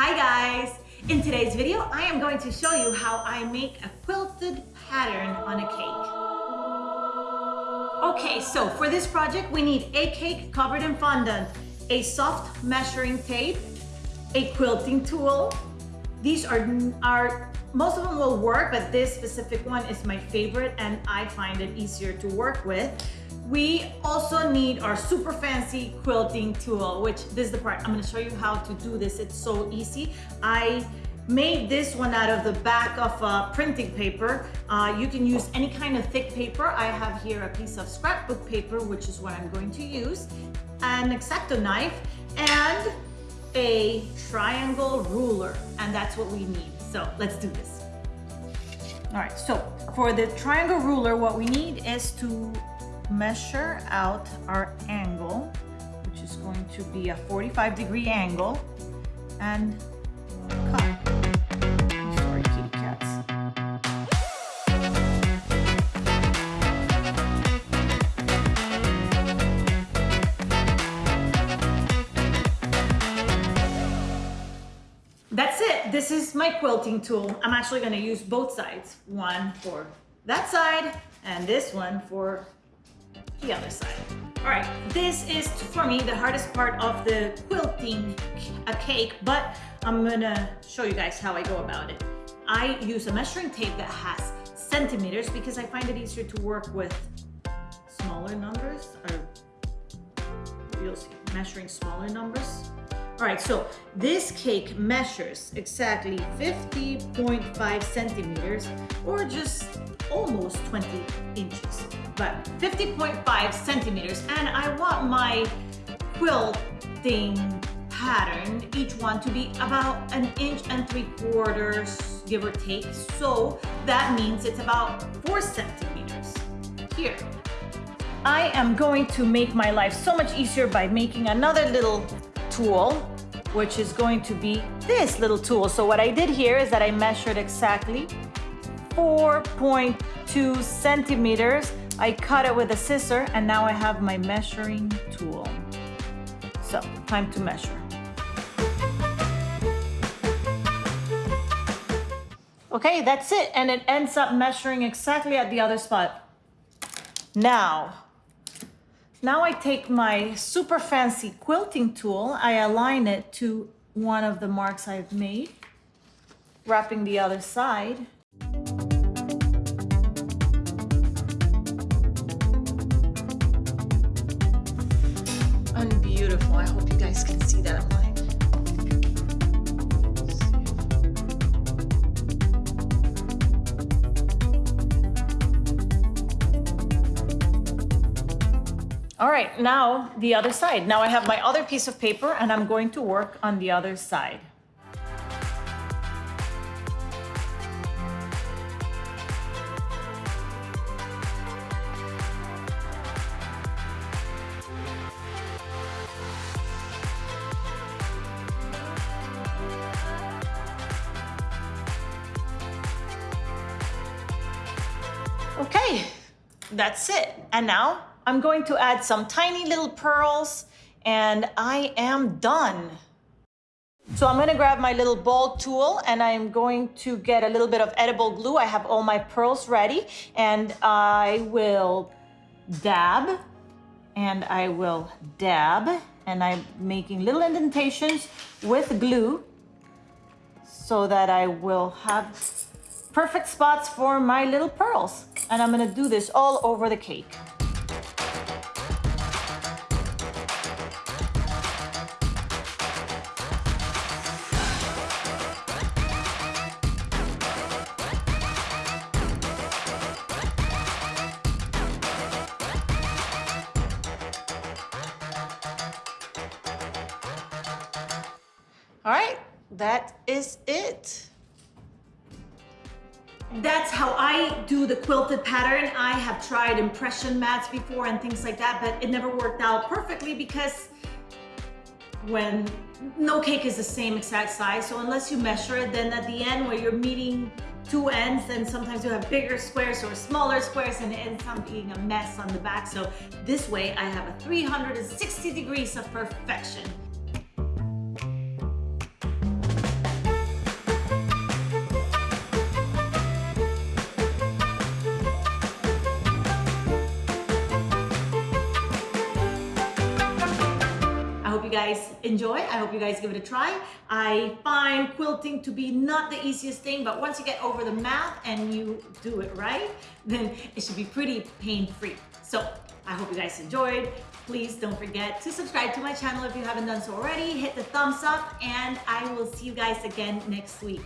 Hi guys! In today's video, I am going to show you how I make a quilted pattern on a cake. Okay, so for this project, we need a cake covered in fondant, a soft measuring tape, a quilting tool. These are, are most of them will work, but this specific one is my favorite and I find it easier to work with. We also need our super fancy quilting tool, which this is the part. I'm gonna show you how to do this. It's so easy. I made this one out of the back of uh, printing paper. Uh, you can use any kind of thick paper. I have here a piece of scrapbook paper, which is what I'm going to use, an X-Acto knife, and a triangle ruler. And that's what we need. So let's do this. All right, so for the triangle ruler, what we need is to measure out our angle, which is going to be a 45 degree angle, and cut. This is my quilting tool. I'm actually going to use both sides. One for that side and this one for the other side. All right, this is for me the hardest part of the quilting a cake, but I'm gonna show you guys how I go about it. I use a measuring tape that has centimeters because I find it easier to work with smaller numbers or you'll see, measuring smaller numbers. All right, so this cake measures exactly 50.5 centimeters or just almost 20 inches, but 50.5 centimeters. And I want my quilting pattern, each one to be about an inch and three quarters, give or take. So that means it's about four centimeters here. I am going to make my life so much easier by making another little tool, which is going to be this little tool. So what I did here is that I measured exactly 4.2 centimeters. I cut it with a scissor and now I have my measuring tool. So time to measure. Okay, that's it. And it ends up measuring exactly at the other spot. Now, now I take my super fancy quilting tool, I align it to one of the marks I've made, wrapping the other side. And beautiful, I hope you guys can see that All right, now the other side. Now I have my other piece of paper and I'm going to work on the other side. Okay, that's it. And now I'm going to add some tiny little pearls and I am done. So I'm gonna grab my little ball tool and I'm going to get a little bit of edible glue. I have all my pearls ready and I will dab and I will dab and I'm making little indentations with glue so that I will have perfect spots for my little pearls. And I'm gonna do this all over the cake. All right, that is it. That's how I do the quilted pattern. I have tried impression mats before and things like that, but it never worked out perfectly because when no cake is the same exact size, so unless you measure it, then at the end where you're meeting two ends, then sometimes you have bigger squares or smaller squares and it ends up being a mess on the back. So this way I have a 360 degrees of perfection. You guys enjoy. I hope you guys give it a try. I find quilting to be not the easiest thing, but once you get over the math and you do it right, then it should be pretty pain-free. So I hope you guys enjoyed. Please don't forget to subscribe to my channel if you haven't done so already. Hit the thumbs up and I will see you guys again next week.